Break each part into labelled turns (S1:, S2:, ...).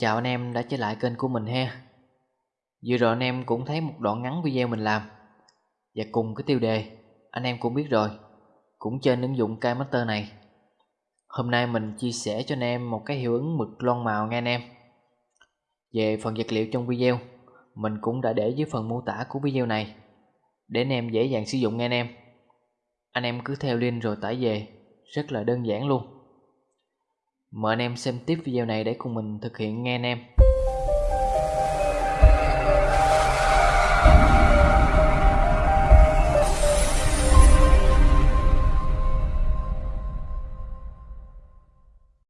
S1: Chào anh em đã trở lại kênh của mình ha. Vừa rồi anh em cũng thấy một đoạn ngắn video mình làm. Và cùng cái tiêu đề, anh em cũng biết rồi, Cũng trên ứng dụng KMaster này. Hôm nay mình chia sẻ cho anh em một cái hiệu ứng mực lon màu nha anh em. Về phần vật liệu trong video, Mình cũng đã để dưới phần mô tả của video này, Để anh em dễ dàng sử dụng nha anh em. Anh em cứ theo link rồi tải về, Rất là đơn giản luôn. Mời anh em xem tiếp video này để cùng mình thực hiện nghe anh em.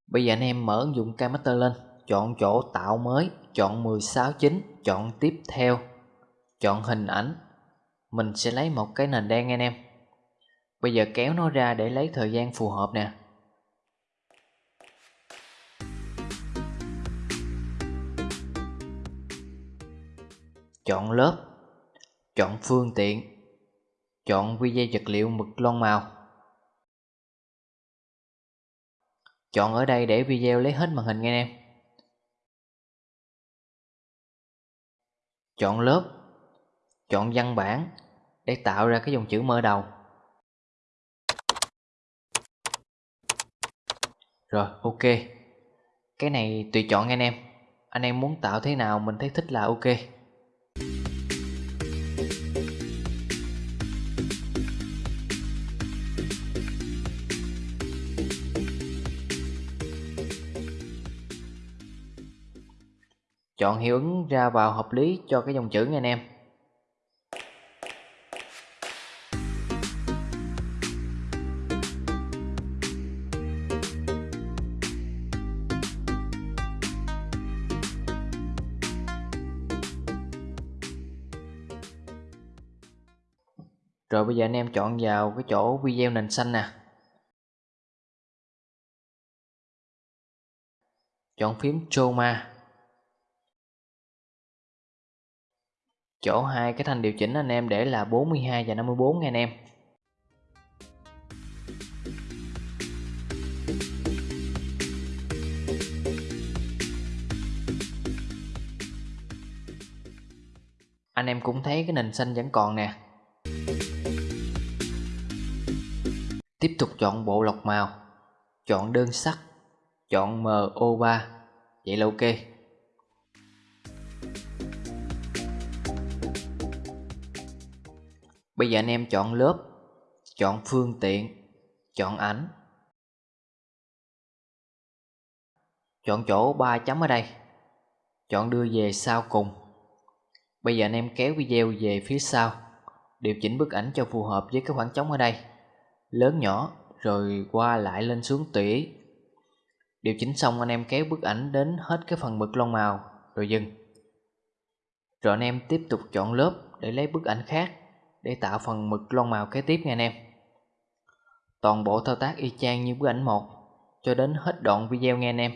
S1: Bây giờ anh em mở ứng dụng Kmaster lên, Chọn chỗ tạo mới, Chọn 169 Chọn tiếp theo, Chọn hình ảnh. Mình sẽ lấy một cái nền đen anh em. Bây giờ kéo nó ra để lấy thời gian phù hợp nè. Chọn lớp. Chọn phương tiện. Chọn video dây vật liệu mực lon màu. Chọn ở đây để video lấy hết màn hình nghe em. Chọn lớp. Chọn văn bản để tạo ra cái dòng chữ mở đầu. Rồi, ok. Cái này tùy chọn anh em. Anh em muốn tạo thế nào, mình thấy thích là ok. Chọn hiệu ứng ra vào hợp lý cho cái dòng chữ nha anh em. Rồi bây giờ anh em chọn vào cái chỗ video nền xanh nè. Chọn phím Chroma Chỗ hai cái thanh điều chỉnh anh em để là 42 và 54 nha anh em. Anh em cũng thấy cái nền xanh vẫn còn nè. Tiếp tục chọn bộ lọc màu. Chọn đơn sắc. Chọn MO3 Vậy là ok. Bây giờ anh em chọn lớp. Chọn phương tiện. Chọn ảnh. Chọn chỗ 3 chấm ở đây. Chọn đưa về sau cùng. Bây giờ anh em kéo video về phía sau. Điều chỉnh bức ảnh cho phù hợp với cái khoảng trống ở đây. Lớn nhỏ, Rồi qua lại lên xuống tùy ý Điều chỉnh xong anh em kéo bức ảnh đến hết cái phần mực lông màu, Rồi dừng. Rồi anh em tiếp tục chọn lớp để lấy bức ảnh khác để tạo phần mực lon màu kế tiếp nha anh em. Toàn bộ thao tác y chang như bức ảnh một cho đến hết đoạn video nghe anh em.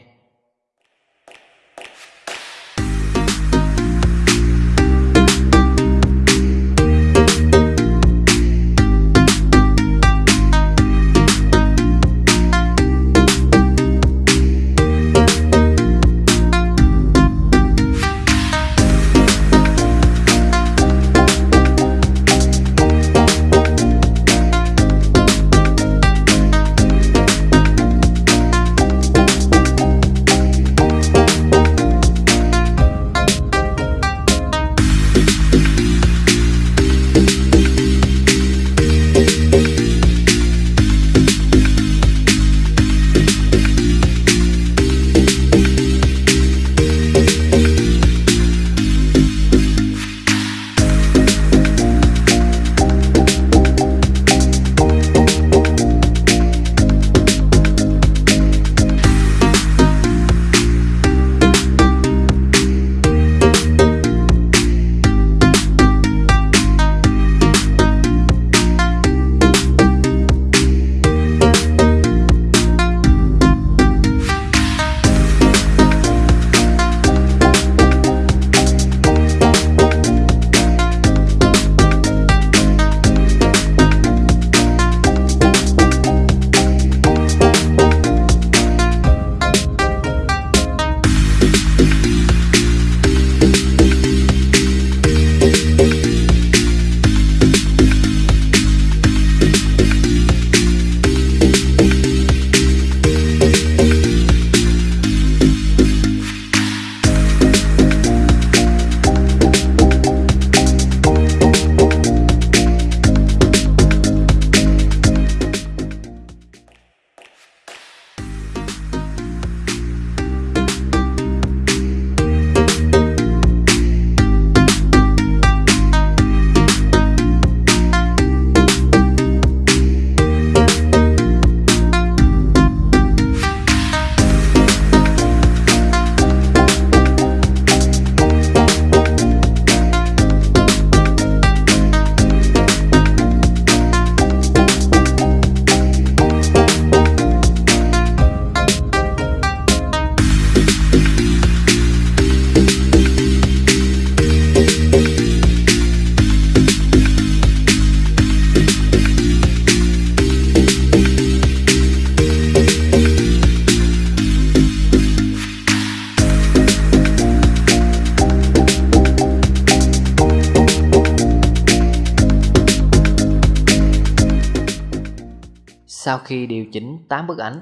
S1: Sau khi điều chỉnh 8 bức ảnh,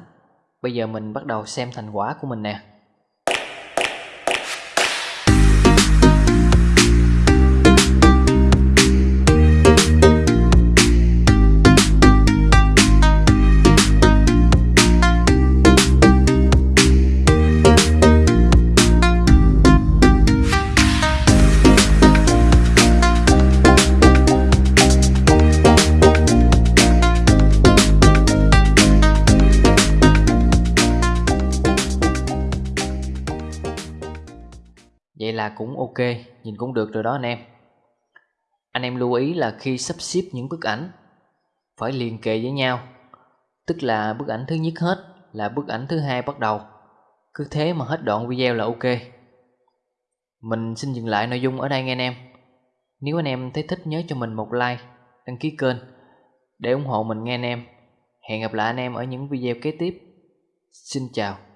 S1: Bây giờ mình bắt đầu xem thành quả của mình nè. Là cũng ok, nhìn cũng được rồi đó anh em. Anh em lưu ý là khi sắp xếp những bức ảnh Phải liền kề với nhau. Tức là bức ảnh thứ nhất hết là bức ảnh thứ hai bắt đầu. Cứ thế mà hết đoạn video là ok. Mình xin dừng lại nội dung ở đây nghe anh em. Nếu anh em thấy thích nhớ cho mình một like, đăng ký kênh Để ủng hộ mình nghe anh em. Hẹn gặp lại anh em ở những video kế tiếp. Xin chào.